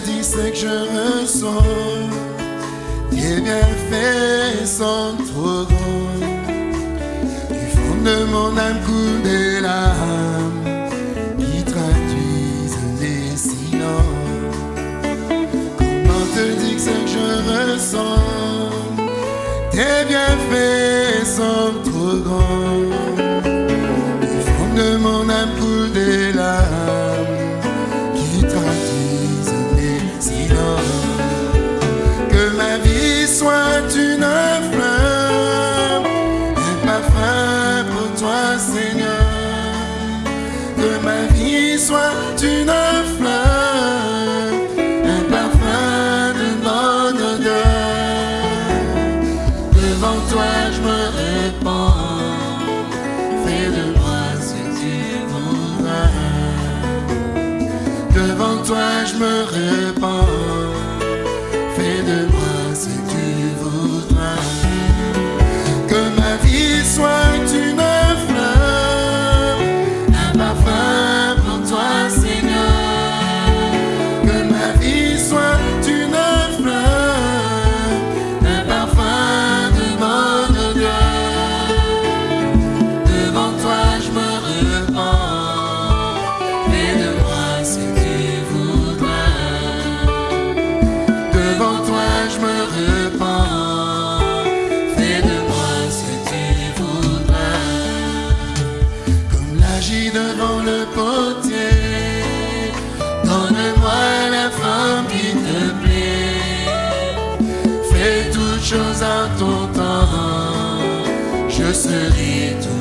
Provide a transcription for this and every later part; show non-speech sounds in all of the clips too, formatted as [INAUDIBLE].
te dis ce que je ressens. Tes bienfaits sont trop grands. Du fond de mon âme coule des larmes qui traduisent les silences. Comment te dire ce que je ressens? Tes bienfaits sont trop grands? Vie soit une Choses en ton temps. Je serai toujours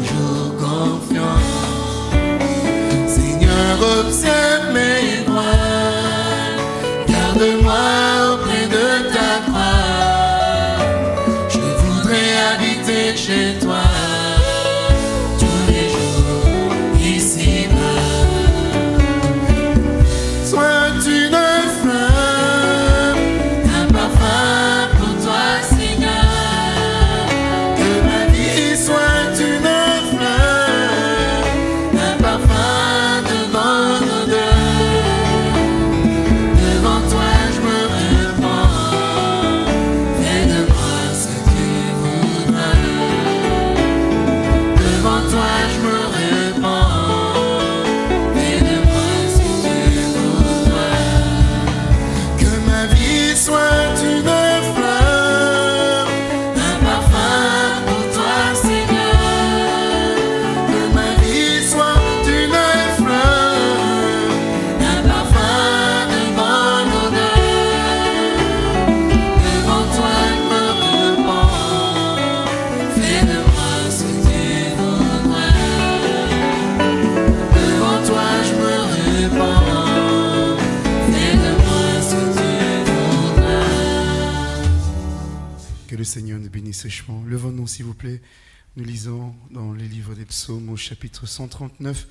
Nous lisons dans les livres des psaumes au chapitre 139.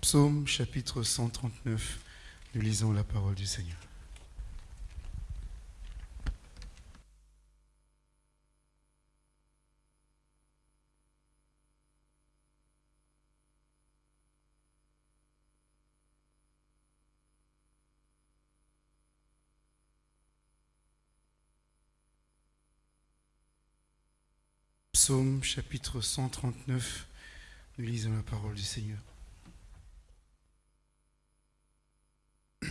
Psaume chapitre 139. Nous lisons la parole du Seigneur. Psaume chapitre 139. Nous lisons la parole du Seigneur. [CLEARS THROAT]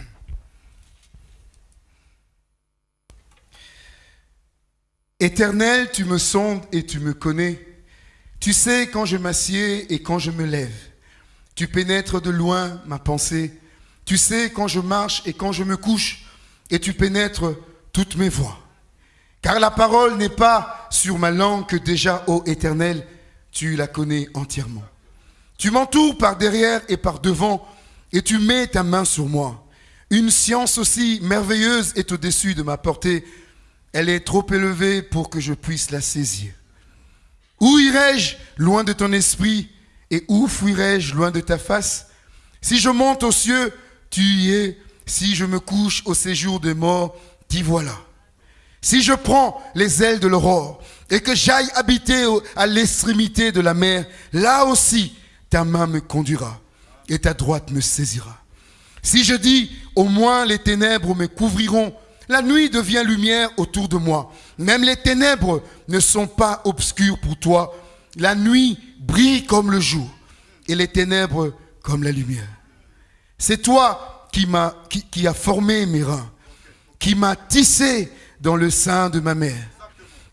Éternel, tu me sondes et tu me connais. Tu sais quand je m'assieds et quand je me lève. Tu pénètres de loin ma pensée. Tu sais quand je marche et quand je me couche. Et tu pénètres toutes mes voies. Car la parole n'est pas sur ma langue que déjà, ô Éternel, tu la connais entièrement. Tu m'entoures par derrière et par devant, et tu mets ta main sur moi. Une science aussi merveilleuse est au-dessus de ma portée. Elle est trop élevée pour que je puisse la saisir. Où irai-je loin de ton esprit et où fuirai-je loin de ta face? Si je monte aux cieux, tu y es. Si je me couche au séjour des morts, t'y voilà. Si je prends les ailes de l'aurore et que j'aille habiter à l'extrémité de la mer, là aussi ta main me conduira et ta droite me saisira. Si je dis, au moins les ténèbres me couvriront, la nuit devient lumière autour de moi. Même les ténèbres ne sont pas obscures pour toi. La nuit brille comme le jour et les ténèbres comme la lumière. C'est toi qui m'a qui, qui a formé mes reins, qui m'a tissé dans le sein de ma mère.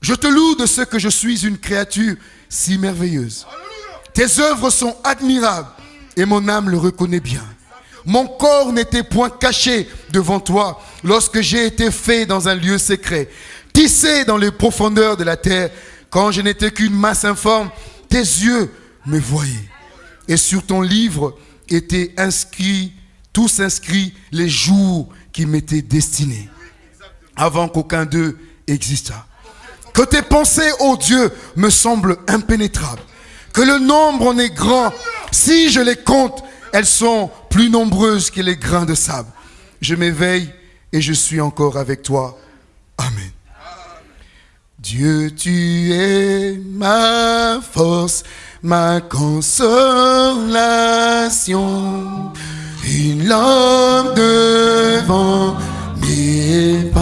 Je te loue de ce que je suis une créature si merveilleuse. Tes œuvres sont admirables et mon âme le reconnaît bien. Mon corps n'était point caché devant toi lorsque j'ai été fait dans un lieu secret, tissé dans les profondeurs de la terre, quand je n'étais qu'une masse informe, tes yeux me voyaient. Et sur ton livre étaient inscrits, tous inscrits, les jours qui m'étaient destinés, avant qu'aucun d'eux existât. Que tes pensées, ô Dieu, me semblent impénétrables. Que le nombre en est grand. Si je les compte, elles sont plus nombreuses que les grains de sable. Je m'éveille et je suis encore avec toi. Amen. Dieu, tu es ma force, ma consolation, une lampe devant mes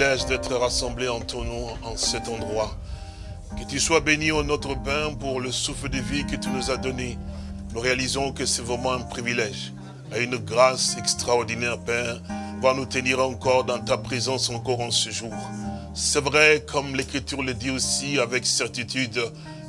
privilège d'être rassemblés en ton nom en cet endroit. Que tu sois béni, au notre Père, pour le souffle de vie que tu nous as donné. Nous réalisons que c'est vraiment un privilège, et une grâce extraordinaire, Père, voir nous tenir encore dans ta présence encore en ce jour. C'est vrai, comme l'Écriture le dit aussi avec certitude,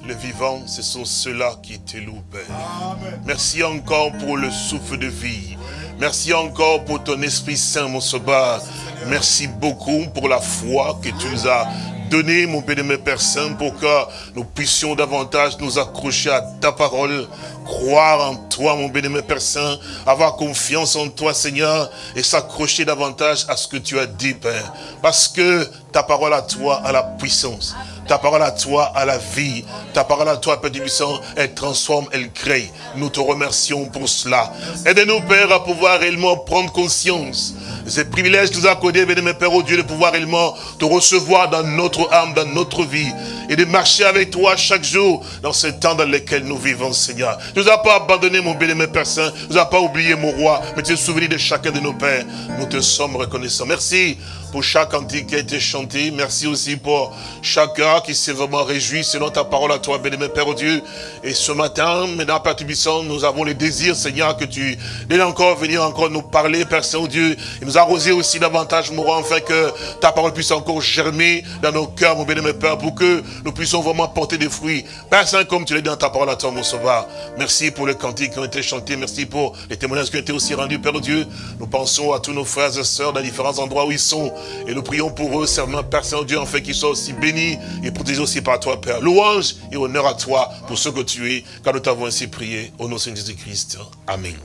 le vivant, ce sont ceux-là qui te louent, Père. Merci encore pour le souffle de vie. Merci encore pour ton Esprit Saint, mon Sauveur. Merci beaucoup pour la foi que tu nous as donnée, mon bénémoine Père Saint, pour que nous puissions davantage nous accrocher à ta parole, croire en toi, mon bénémoine Père Saint, avoir confiance en toi, Seigneur, et s'accrocher davantage à ce que tu as dit, Père. Parce que ta parole à toi a la puissance. Ta parole à toi a la vie. Ta parole à toi, Père du puissant, elle transforme, elle crée. Nous te remercions pour cela. Aide-nous, Père, à pouvoir réellement prendre conscience. Ce privilège que nous a accordé, mes Père, au Dieu, de pouvoir réellement te recevoir dans notre âme, dans notre vie. Et de marcher avec toi chaque jour dans ce temps dans lequel nous vivons, Seigneur. Tu nous as pas abandonné, mon béni, Père Saint. Tu nous as pas oublié, mon roi. Mais tu es souvenu de chacun de nos pères. Nous te sommes reconnaissants. Merci pour chaque cantique qui a été chanté. Merci aussi pour chacun qui s'est vraiment réjoui selon ta parole à toi, béni Père Dieu. Et ce matin, maintenant, Père Tubissant, nous avons le désir, Seigneur, que tu viennes encore venir encore nous parler, Père Saint-Dieu, et nous arroser aussi davantage, roi, afin que ta parole puisse encore germer dans nos cœurs, mon béni Père, pour que nous puissions vraiment porter des fruits. Père Saint, comme tu l'as dit dans ta parole à toi, mon sauveur. Merci pour les cantiques qui ont été chantés. Merci pour les témoignages qui ont été aussi rendus, Père Dieu. Nous pensons à tous nos frères et sœurs dans différents endroits où ils sont. Et nous prions pour eux, serment, Père Saint-Dieu, en fait qu'ils soient aussi bénis et protégés aussi par toi, Père. Louange et honneur à toi pour ce que tu es, car nous t'avons ainsi prié. Au nom de Jésus-Christ. Amen.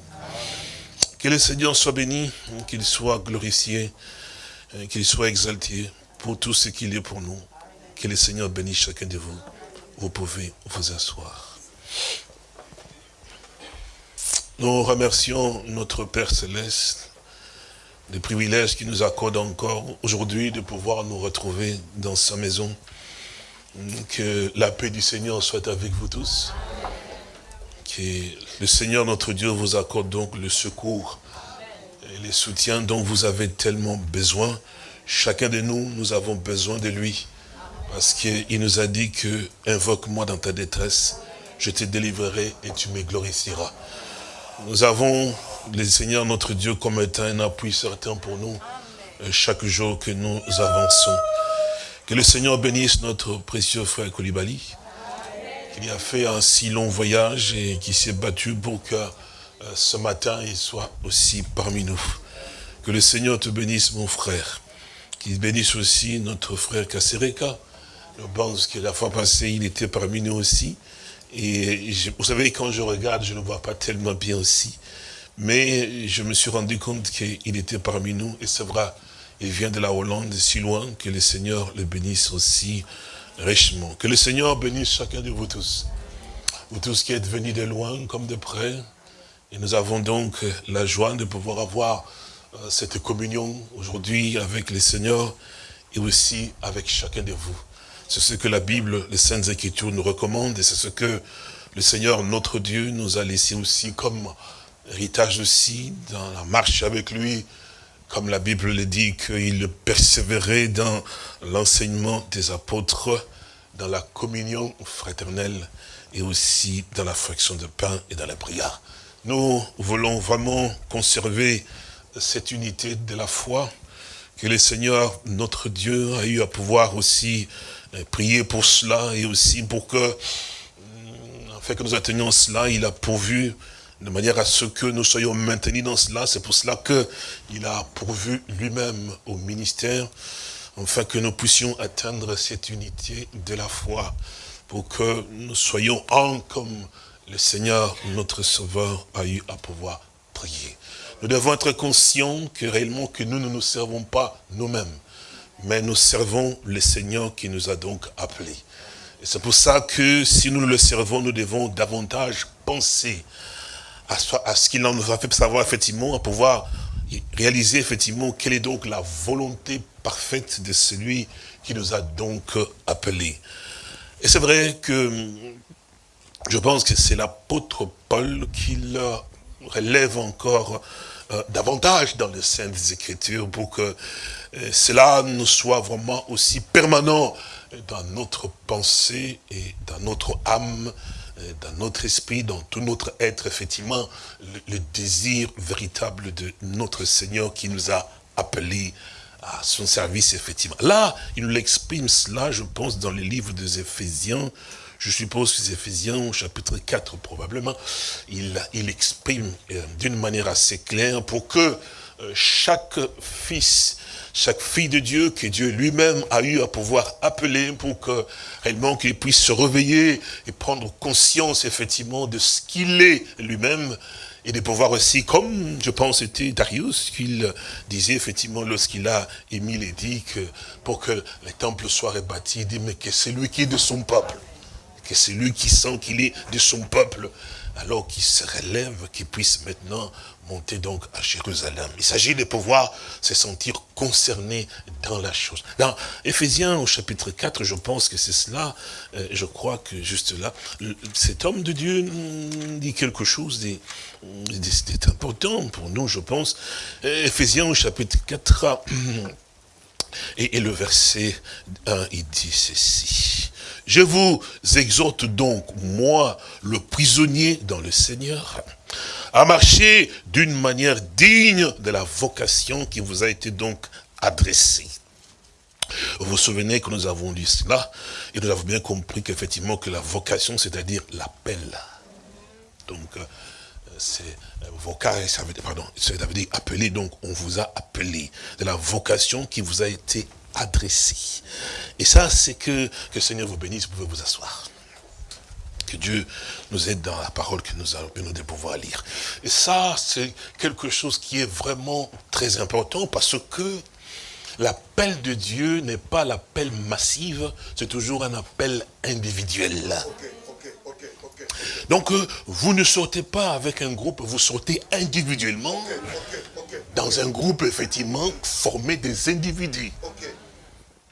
Que le Seigneur soit béni, qu'il soit glorifié, qu'il soit exalté pour tout ce qu'il est pour nous. Que le Seigneur bénisse chacun de vous. Vous pouvez vous asseoir. Nous remercions notre Père Céleste des privilèges qu'il nous accorde encore aujourd'hui de pouvoir nous retrouver dans sa maison. Que la paix du Seigneur soit avec vous tous. Que le Seigneur notre Dieu vous accorde donc le secours et les soutiens dont vous avez tellement besoin. Chacun de nous, nous avons besoin de lui. Parce qu'il nous a dit que invoque-moi dans ta détresse, je te délivrerai et tu me glorifieras. Nous avons le Seigneur notre Dieu comme étant un appui certain pour nous euh, chaque jour que nous avançons. Que le Seigneur bénisse notre précieux frère Koulibaly, qui a fait un si long voyage et qui s'est battu pour que euh, ce matin il soit aussi parmi nous. Que le Seigneur te bénisse mon frère, qu'il bénisse aussi notre frère Kassereka. Je pense que la fois passée il était parmi nous aussi. Et vous savez, quand je regarde, je ne vois pas tellement bien aussi. Mais je me suis rendu compte qu'il était parmi nous. Et c'est vrai, il vient de la Hollande, si loin, que le Seigneur le bénisse aussi richement. Que le Seigneur bénisse chacun de vous tous. Vous tous qui êtes venus de loin comme de près. Et nous avons donc la joie de pouvoir avoir euh, cette communion aujourd'hui avec le Seigneur et aussi avec chacun de vous. C'est ce que la Bible, les Saintes Écritures nous recommandent et c'est ce que le Seigneur, notre Dieu, nous a laissé aussi comme héritage aussi dans la marche avec lui, comme la Bible le dit, qu'il persévérait dans l'enseignement des apôtres, dans la communion fraternelle et aussi dans la fraction de pain et dans la prière. Nous voulons vraiment conserver cette unité de la foi que le Seigneur, notre Dieu, a eu à pouvoir aussi euh, prier pour cela et aussi pour que, hum, afin que nous atteignions cela, il a pourvu de manière à ce que nous soyons maintenus dans cela. C'est pour cela que il a pourvu lui-même au ministère, afin que nous puissions atteindre cette unité de la foi, pour que nous soyons un comme le Seigneur, notre Sauveur, a eu à pouvoir prier. Nous devons être conscients que réellement que nous ne nous servons pas nous-mêmes, mais nous servons le Seigneur qui nous a donc appelés. Et c'est pour ça que si nous le servons, nous devons davantage penser à ce, qu'il nous a fait savoir effectivement, à pouvoir réaliser effectivement quelle est donc la volonté parfaite de celui qui nous a donc appelés. Et c'est vrai que je pense que c'est l'apôtre Paul qui le relève encore euh, davantage dans les Saintes Écritures pour que euh, cela nous soit vraiment aussi permanent dans notre pensée et dans notre âme, dans notre esprit, dans tout notre être, effectivement, le, le désir véritable de notre Seigneur qui nous a appelés à son service, effectivement. Là, il nous l'exprime cela, je pense, dans les livres des Éphésiens, je suppose que les Éphésiens, au chapitre 4 probablement, il, il exprime euh, d'une manière assez claire pour que euh, chaque fils, chaque fille de Dieu que Dieu lui-même a eu à pouvoir appeler pour que réellement qu'il puisse se réveiller et prendre conscience effectivement de ce qu'il est lui-même et de pouvoir aussi, comme je pense c'était Darius, qu'il disait effectivement lorsqu'il a émis l'édit que pour que le temple soit rebâti, il dit mais que c'est lui qui est de son peuple. Que c'est lui qui sent qu'il est de son peuple, alors qu'il se relève, qu'il puisse maintenant monter donc à Jérusalem. Il s'agit de pouvoir se sentir concerné dans la chose. Dans Éphésiens au chapitre 4, je pense que c'est cela, euh, je crois que juste là, cet homme de Dieu dit quelque chose c'est important pour nous, je pense. Euh, Éphésiens au chapitre 4, [CLEARS THROAT] Et, et le verset 1, il dit ceci. Je vous exhorte donc, moi, le prisonnier dans le Seigneur, à marcher d'une manière digne de la vocation qui vous a été donc adressée. Vous vous souvenez que nous avons lu cela, et nous avons bien compris qu'effectivement que la vocation, c'est-à-dire l'appel. Donc, euh, c'est euh, vocal, ça veut pardon, ça veut dire appelé, donc on vous a appelé, de la vocation qui vous a été adressée. Et ça, c'est que, que le Seigneur vous bénisse, vous pouvez vous asseoir. Que Dieu nous aide dans la parole que nous avons nous de pouvoir lire. Et ça, c'est quelque chose qui est vraiment très important parce que l'appel de Dieu n'est pas l'appel massif, c'est toujours un appel individuel. Donc, euh, vous ne sortez pas avec un groupe, vous sortez individuellement dans un groupe, effectivement, formé des individus.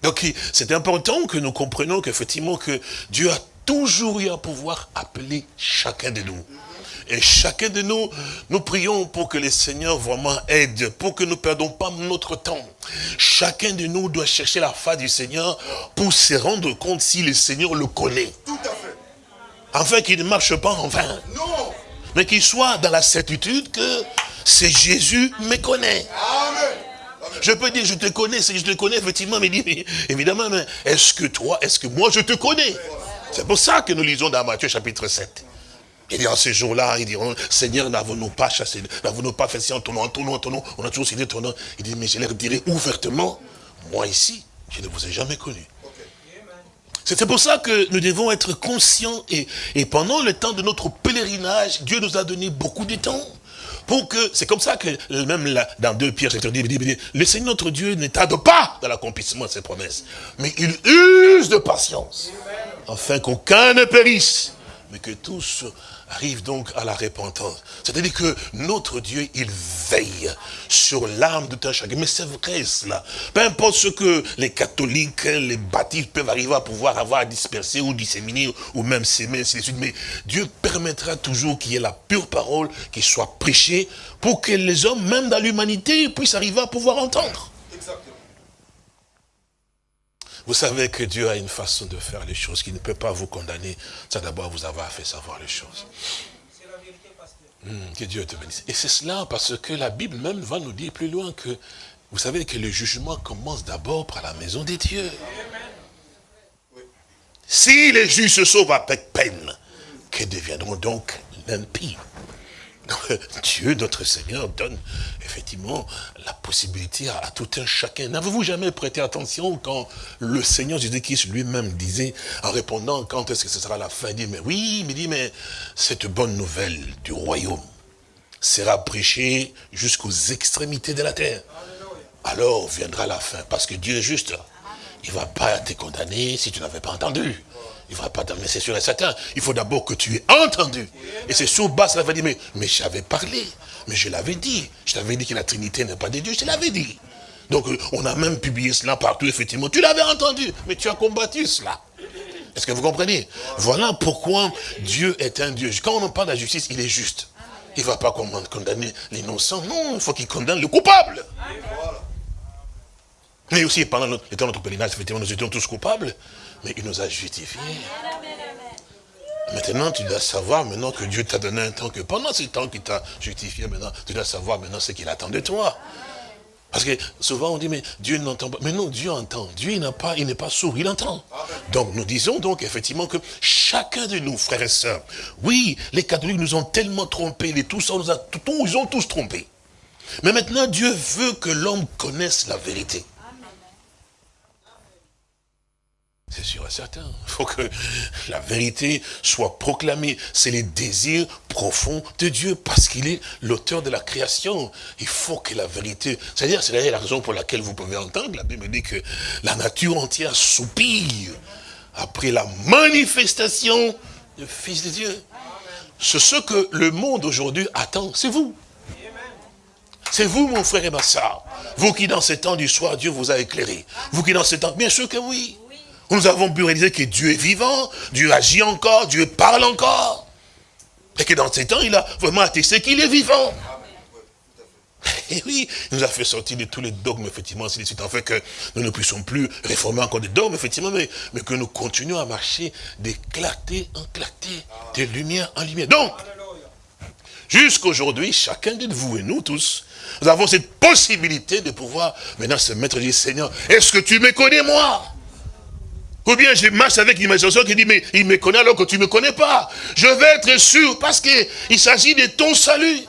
Donc, c'est important que nous comprenions qu'effectivement, que Dieu a toujours eu à pouvoir appeler chacun de nous. Et chacun de nous, nous prions pour que le Seigneur vraiment aide, pour que nous ne perdons pas notre temps. Chacun de nous doit chercher la face du Seigneur pour se rendre compte si le Seigneur le connaît. Tout à fait. Afin qu'il ne marche pas en vain. Non. Mais qu'il soit dans la certitude que c'est Jésus me connaît. Amen. Je peux dire, je te connais, c'est- je te connais effectivement, mais, dit, mais évidemment, mais est-ce que toi, est-ce que moi je te connais? C'est pour ça que nous lisons dans Matthieu chapitre 7. Il dit en ces jours-là, ils diront, Seigneur, n'avons-nous pas chassé, n'avons-nous pas fait en ton en ton nom, en ton nom, on a toujours cité ton nom. Il dit, mais je leur dirai ouvertement, moi ici, je ne vous ai jamais connu. C'est pour ça que nous devons être conscients et, pendant le temps de notre pèlerinage, Dieu nous a donné beaucoup de temps. Pour que, c'est comme ça que même là, dans 2 Pierre, chapitre 10, il dit, il dit, le Seigneur notre Dieu ne tarde pas dans l'accomplissement de ses promesses, mais il use de patience, afin qu'aucun ne périsse, mais que tous arrivent donc à la repentance. C'est-à-dire que notre Dieu, il veille sur l'âme de tout un chacun. Mais c'est vrai cela. Peu importe ce que les catholiques, les baptistes peuvent arriver à pouvoir avoir dispersé ou disséminé ou même s'aimer, ainsi de suite. Mais Dieu permettra toujours qu'il y ait la pure parole qui soit prêchée pour que les hommes, même dans l'humanité, puissent arriver à pouvoir entendre. Vous savez que Dieu a une façon de faire les choses qui ne peut pas vous condamner. Ça d'abord vous avoir fait savoir les choses. Hum, que Dieu te bénisse. Et c'est cela parce que la Bible même va nous dire plus loin que vous savez que le jugement commence d'abord par la maison des dieux. Si les justes se sauvent avec peine, que deviendront donc l'impies? donc, [LAUGHS] Dieu, notre Seigneur, donne effectivement la possibilité à, à tout un chacun. N'avez-vous jamais prêté attention quand le Seigneur Jésus-Christ lui-même disait, en répondant, quand est-ce que ce sera la fin, il dit, mais oui, mais il dit, mais cette bonne nouvelle du royaume sera prêchée jusqu'aux extrémités de la terre. Alors viendra la fin, parce que Dieu est juste. Il ne va pas te condamner si tu n'avais pas entendu. Il ne va pas mais c'est sûr et certain. Il faut d'abord que tu aies entendu. Et c'est sur base, ça va dire, mais, mais j'avais parlé, mais je l'avais dit. Je t'avais dit que la Trinité n'est pas de Dieu, je te l'avais dit. Donc euh, on a même publié cela partout, effectivement. Tu l'avais entendu, mais tu as combattu cela. Est-ce que vous comprenez? Voilà pourquoi Dieu est un Dieu. Quand on parle de la justice, il est juste. Il ne va pas condamner l'innocent. Non, il faut qu'il condamne le coupable. Mais aussi, pendant notre, de notre pèlerinage, effectivement, nous étions tous coupables, mais il nous a justifiés. Maintenant, tu dois savoir maintenant que Dieu t'a donné un temps, que pendant ce temps qu'il t'a justifié, maintenant, tu dois savoir maintenant ce qu'il attend de toi. Parce que souvent on dit, mais Dieu n'entend pas. Mais non, Dieu entend. Dieu n'a pas, il n'est pas sourd, il entend. Donc nous disons donc effectivement que chacun de nous, frères et sœurs, oui, les catholiques nous ont tellement trompés, les tous, nous ils ont tous trompés. Mais maintenant, Dieu veut que l'homme connaisse la vérité. C'est sûr et certain. Il faut que la vérité soit proclamée. C'est les désirs profonds de Dieu parce qu'il est l'auteur de la création. Il faut que la vérité... C'est-à-dire, c'est la raison pour laquelle vous pouvez entendre, la Bible dit que la nature entière soupire après la manifestation du Fils de Dieu. C'est ce que le monde aujourd'hui attend, c'est vous. C'est vous, mon frère et ma soeur. Vous qui, dans ces temps du soir, Dieu vous a éclairé. Vous qui, dans ces temps, bien sûr que oui. Nous avons pu réaliser que Dieu est vivant, Dieu agit encore, Dieu parle encore. Et que dans ces temps, il a vraiment attesté qu'il est vivant. Et oui, il nous a fait sortir de tous les dogmes, effectivement, suite, en fait que nous ne puissions plus réformer encore des dogmes, effectivement, mais, que nous continuions à marcher de clarté en clarté, de lumière en lumière. Donc, jusqu'aujourd'hui, chacun de vous et nous tous, nous avons cette possibilité de pouvoir maintenant se mettre et dire, Seigneur, est-ce que tu me connais moi? Ou bien je marche avec l'imagination qui dit, mais il me connaît alors que tu ne me connais pas. Je vais être sûr parce qu'il s'agit de ton salut.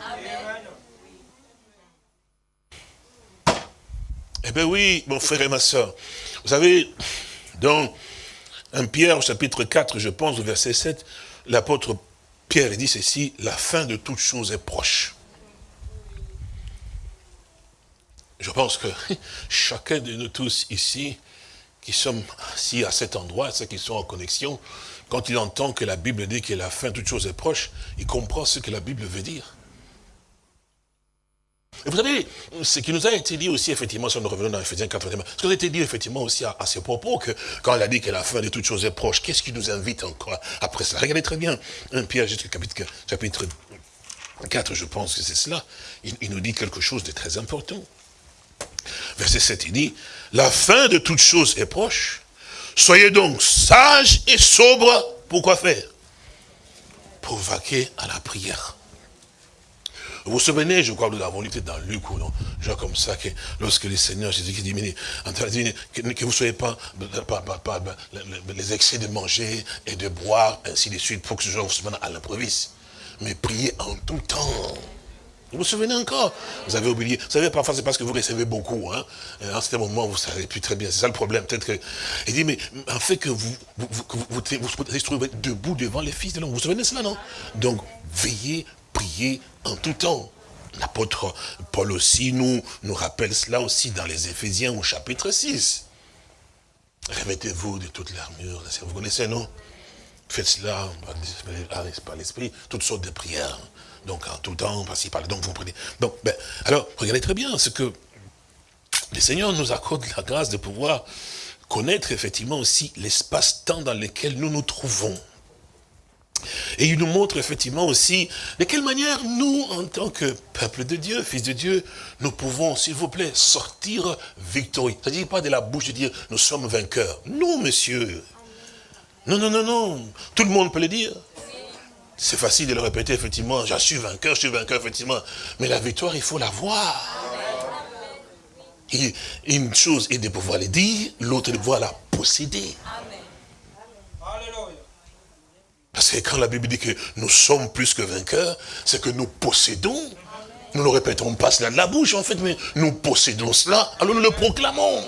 Eh bien oui, mon frère et ma soeur. Vous savez, dans 1 Pierre, au chapitre 4, je pense, au verset 7, l'apôtre Pierre dit ceci, la fin de toute chose est proche. Je pense que [LAUGHS] chacun de nous tous ici, qui sommes assis à cet endroit, ceux qui sont en connexion, quand il entend que la Bible dit que la fin toute chose est proche, il comprend ce que la Bible veut dire. Et vous savez, ce qui nous a été dit aussi, effectivement, si nous revenons dans Ephésiens 4, ce qui nous a été dit, effectivement, aussi à, ces propos, que quand il a dit que la fin de toutes choses est proche, qu'est-ce qui nous invite encore après cela? Regardez très bien, 1 Pierre, chapitre, chapitre 4, je pense que c'est cela, il nous dit quelque chose de très important. Verset 7, il dit, la fin de toutes choses est proche, soyez donc sages et sobres, pour quoi faire? Pour vaquer à la prière. Vous vous souvenez, je crois que nous l'avons lu dans Luc ou non, genre comme ça, que lorsque le Seigneur Jésus-Christ dit, mais, que, que vous ne soyez pas, pas, pas, pas, les excès de manger et de boire, ainsi de suite, pour que ce soit à l'improviste. Mais priez en tout temps. Vous vous souvenez encore Vous avez oublié. Vous savez, parfois, c'est parce que vous recevez beaucoup. Hein. En ce moment, vous ne savez plus très bien. C'est ça le problème. Peut-être que... Il dit, mais en fait que vous vous, vous, vous, vous, trouvez debout devant les fils de l'homme. Vous vous souvenez de cela, non? Donc, veillez prier en tout temps. L'apôtre Paul aussi nous, nous rappelle cela aussi dans les Éphésiens au chapitre 6. Remettez-vous de toute l'armure. Vous connaissez, non? Faites cela par l'esprit, toutes sortes de prières. Donc en tout temps, par-ci, par donc vous prenez. Ben, alors, regardez très bien ce que le Seigneur nous accorde la grâce de pouvoir connaître effectivement aussi l'espace-temps dans lequel nous nous trouvons. Et il nous montre effectivement aussi de quelle manière nous, en tant que peuple de Dieu, fils de Dieu, nous pouvons, s'il vous plaît, sortir victorieux. Ça ne dit pas de la bouche de dire, nous sommes vainqueurs. Non, monsieur. Non, non, non, non. Tout le monde peut le dire. C'est facile de le répéter, effectivement. Je suis vainqueur, je suis vainqueur, effectivement. Mais la victoire, il faut la voir. Une chose est de pouvoir le dire, l'autre de pouvoir la posséder. Parce que quand la Bible dit que nous sommes plus que vainqueurs, c'est que nous possédons. Nous ne répétons pas cela de la bouche, en fait, mais nous possédons cela, alors nous le proclamons.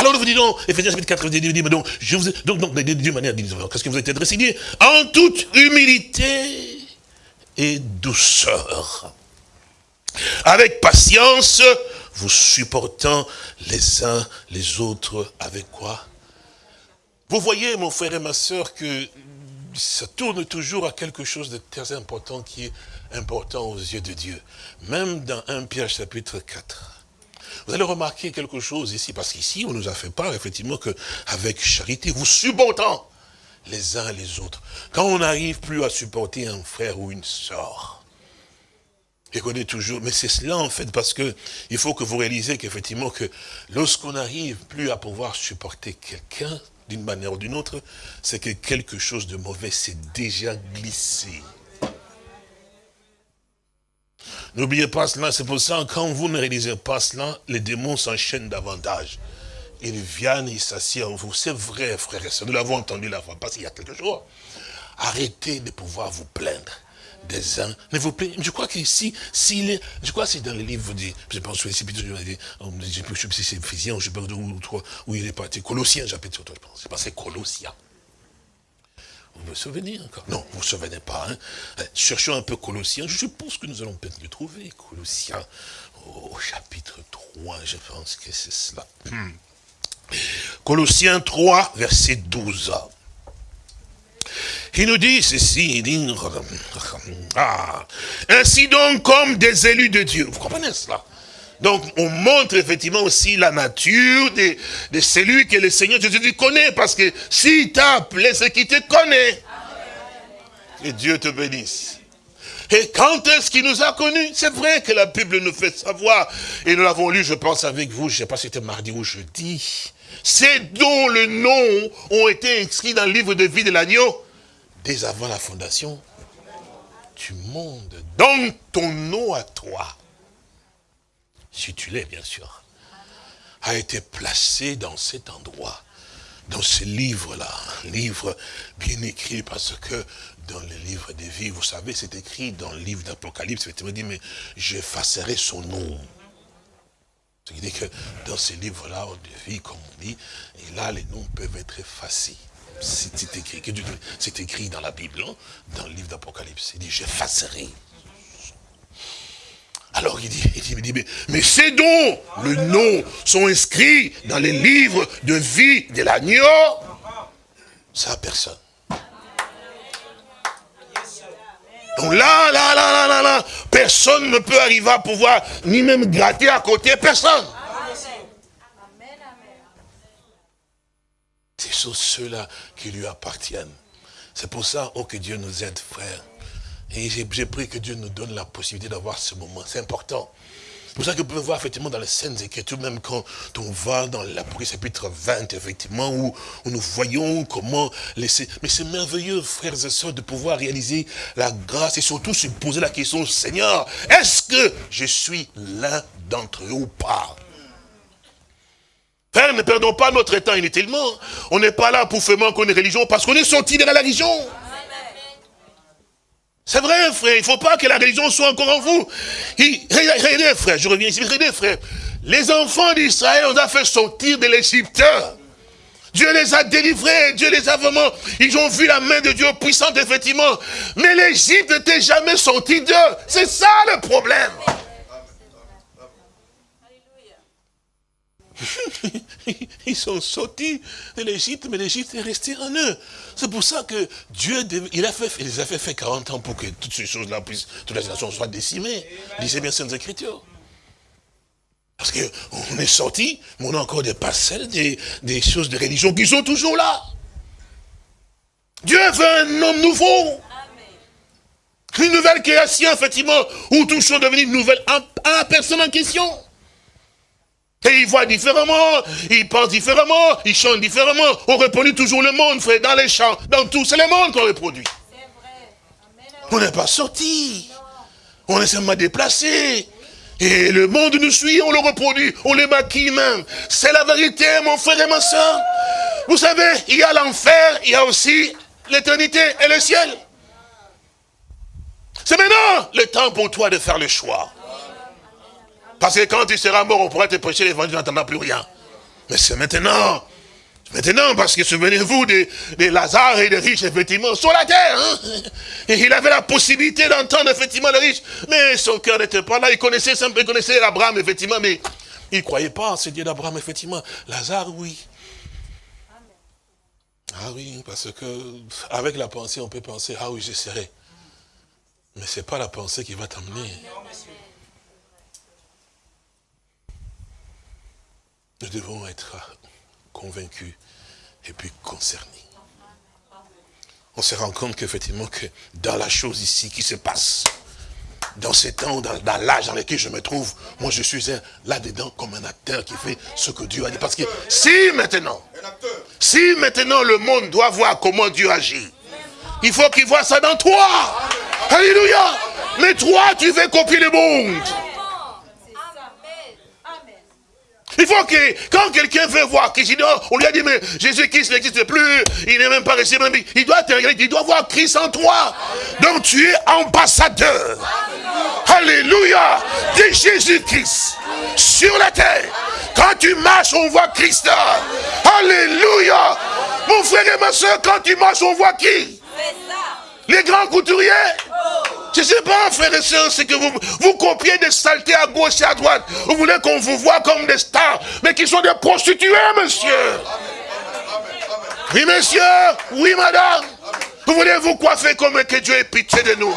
Alors nous vous disons, Ephésiens chapitre 4, dit, donc, je vous, donc, donc, d'une manière, qu'est-ce que vous êtes adressé En toute humilité et douceur. Avec patience, vous supportant les uns les autres avec quoi? Vous voyez, mon frère et ma soeur, que ça tourne toujours à quelque chose de très important qui est important aux yeux de Dieu. Même dans 1 Pierre chapitre 4. Vous allez remarquer quelque chose ici, parce qu'ici, on nous a fait part, effectivement, qu'avec charité, vous supportant les uns les autres. Quand on n'arrive plus à supporter un frère ou une sœur, et qu'on est toujours, mais c'est cela en fait, parce que il faut que vous réalisez qu'effectivement que lorsqu'on n'arrive plus à pouvoir supporter quelqu'un, d'une manière ou d'une autre, c'est que quelque chose de mauvais s'est déjà glissé. N'oubliez pas cela, c'est pour ça, quand vous ne réalisez pas cela, les démons s'enchaînent davantage. Ils viennent, ils s'assiedent en vous. C'est vrai, frère et nous l'avons entendu la fois passée, il y a quelques jours. Arrêtez de pouvoir vous plaindre des uns. Ne vous je crois qu'ici, s'il est, je crois que c'est dans le livre, de, je pense que c'est je ne sais plus si c'est Ephésiens, je ne sais pas où, où il est parti, Colossiens, chapitre je pense, c'est pas c'est Colossiens. Vous me souvenez encore Non, vous ne vous souvenez pas. Hein euh, Cherchons un peu Colossiens. Je suppose que nous allons peut-être le trouver. Colossiens, au chapitre 3, je pense que c'est cela. Colossiens 3, verset 12. Il nous dit ceci, il dit, ah, ainsi donc comme des élus de Dieu. Vous comprenez cela? Donc, on montre effectivement aussi la nature de, de celui que le Seigneur Jésus connaît. Parce que s'il t'a appelé, c'est qu'il te connaît. Que Dieu te bénisse. Et quand est-ce qu'il nous a connus? C'est vrai que la Bible nous fait savoir, et nous l'avons lu, je pense, avec vous, je ne sais pas si c'était mardi ou jeudi, c'est dont le nom ont été inscrits dans le livre de vie de l'agneau dès avant la fondation du monde. Donc ton nom à toi, si tu l'es bien sûr, a été placé dans cet endroit, dans ce livre-là, un livre bien écrit parce que dans le livre des vies, vous savez, c'est écrit dans le livre d'Apocalypse, effectivement, dit, mais j'effacerai son nom. Ce qui dit que dans ces livres-là de vie, comme on dit, et là, les noms peuvent être effacés. C'est écrit, écrit dans la Bible, hein, dans le livre d'Apocalypse. Il dit, j'effacerai. Alors il dit, il dit mais, mais ces dons, le nom, sont inscrits dans les livres de vie de l'agneau. Ça, personne. Donc là, là, là, là, là, là, personne ne peut arriver à pouvoir ni même gratter à côté, personne. Ce sont ceux-là qui lui appartiennent. C'est pour ça, oh, que Dieu nous aide, frère. Et j'ai pris que Dieu nous donne la possibilité d'avoir ce moment. C'est important. C'est pour ça que vous pouvez voir effectivement dans les scènes Écritures, même quand on va dans l'Apocalypse chapitre 20, effectivement, où, où, nous voyons comment laisser... Mais c'est merveilleux, frères et sœurs, de pouvoir réaliser la grâce et surtout se poser la question, Seigneur, est-ce que je suis l'un d'entre eux ou pas? Frère, ne perdons pas notre temps inutilement. On n'est pas là pour faire manquer une religion parce qu'on est sorti de la religion. C'est vrai, frère, il ne faut pas que la religion soit encore en vous. regardez, frère, je reviens ici, regardez, frère. Les enfants d'Israël, on a fait sortir de l'Égypte. Dieu les a délivrés, Dieu les a vraiment, ils ont vu la main de Dieu puissante, effectivement. Mais l'Égypte n'était jamais sortie d'eux. C'est ça le problème. [LAUGHS] [LAUGHS] Ils sont sortis de l'Égypte, mais l'Égypte est restée en eux. C'est pour ça que Dieu, il, les a fait faire 40 ans pour que toutes ces choses-là puissent, toutes les nations soient décimées. Lisez bien ces Écritures. Parce qu'on est sortis, mais on a encore des parcelles, des, choses de religion qui sont toujours là. Dieu veut un homme nouveau. Une nouvelle création, effectivement, où tout sont devenus nouvelles à la personne en question. Et ils voient différemment, ils pensent différemment, ils chantent différemment. On reproduit toujours le monde, frère, dans les chants, dans tout. C'est le monde qu'on reproduit. On n'est pas sorti. On est seulement déplacé. Et le monde nous suit, on le reproduit, on le maquille même. C'est la vérité, mon frère et ma soeur. Vous savez, il y a l'enfer, il y a aussi l'éternité et le ciel. C'est maintenant le temps pour toi de faire le choix. Parce que quand tu seras mort, on pourra te prêcher l'évangile, tu n'entendras plus rien. Mais c'est maintenant. Maintenant, parce que souvenez-vous des, Lazare et des riches, effectivement, sur la terre. Hein. Il avait la possibilité d'entendre, effectivement, les riches. Mais son cœur n'était pas là. Il connaissait il connaissait Abraham, effectivement, mais il ne croyait pas en ce Dieu d'Abraham, effectivement. Lazare, oui. Ah oui, parce que avec la pensée, on peut penser, ah oui, je serai. Mais ce n'est pas la pensée qui va t'amener. Nous devons être convaincus et puis concernés. On se rend compte qu'effectivement, que dans la chose ici qui se passe, dans ces temps, dans, dans l'âge dans lequel je me trouve, moi je suis là-dedans comme un acteur qui fait ce que Dieu a dit. Parce que si maintenant, si maintenant le monde doit voir comment Dieu agit, il faut qu'il voit ça dans toi. Alléluia. Mais toi, tu veux copier le monde. Il faut que, quand quelqu'un veut voir Christ, on lui a dit, mais Jésus-Christ n'existe plus, il n'est même pas resté, il doit te il doit voir Christ en toi. Donc tu es ambassadeur. Alléluia de Jésus-Christ sur la terre. Quand tu marches, on voit Christ. Alléluia. Mon frère et ma soeur, quand tu marches, on voit qui? Les grands couturiers je ne sais pas, frères et sœurs, c'est que vous, vous copiez des saletés à gauche et à droite. Vous voulez qu'on vous voit comme des stars, mais qui sont des prostituées, monsieur. Oui, monsieur. Oui, madame. Vous voulez vous coiffer comme que Dieu ait pitié de nous.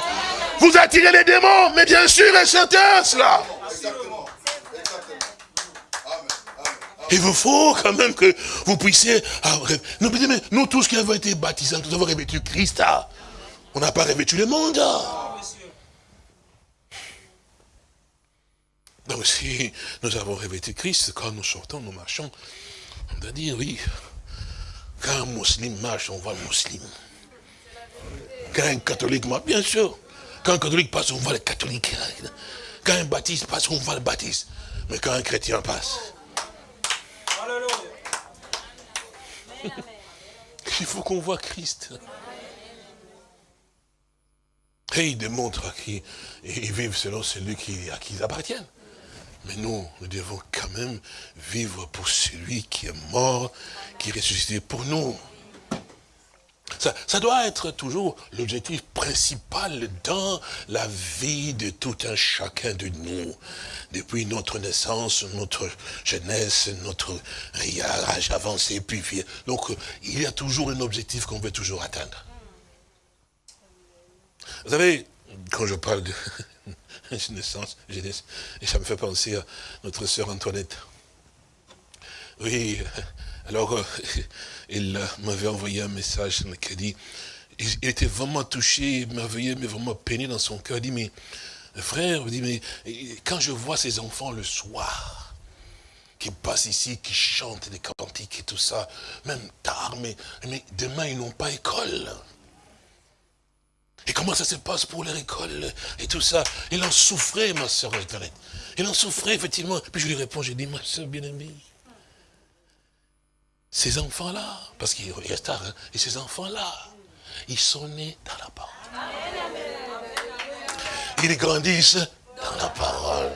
Vous attirez les démons, mais bien sûr et certain, cela. Il vous faut quand même que vous puissiez... Nous, nous tous qui avons été baptisés, nous avons revêtu Christ. On n'a pas revêtu le monde. Donc si nous avons revêtu Christ, quand nous sortons, nous marchons, on doit dire oui. Quand un musulman marche, on voit le musulman. Quand un catholique marche, bien sûr. Quand un catholique passe, on voit le catholique. Quand un baptiste passe, on voit le baptiste. Mais quand un chrétien passe, il faut qu'on voit Christ. Et ils démontrent qu'ils vivent selon celui qui, à qui ils appartiennent. Mais nous, nous devons quand même vivre pour celui qui est mort, qui est ressuscité pour nous. Ça, ça doit être toujours l'objectif principal dans la vie de tout un chacun de nous. Depuis notre naissance, notre jeunesse, notre âge avancé, puis. Donc, il y a toujours un objectif qu'on veut toujours atteindre. Vous savez, quand je parle de [LAUGHS] naissance, jeunesse, et ça me fait penser à notre sœur Antoinette. Oui, [LAUGHS] alors, euh, [LAUGHS] il m'avait envoyé un message qui dit, il était vraiment touché, émerveillé, mais vraiment peiné dans son cœur. Il dit, mais frère, dit, mais quand je vois ces enfants le soir, qui passent ici, qui chantent des cantiques et tout ça, même tard, mais, mais demain ils n'ont pas école. Et comment ça se passe pour leur école et tout ça? Il en souffrait, ma soeur Internet. Il en souffrait, effectivement. Puis je lui réponds, je dis, ma soeur bien-aimée, ces enfants-là, parce qu'il reste tard, hein, et ces enfants-là, ils sont nés dans la parole. Ils grandissent dans la parole.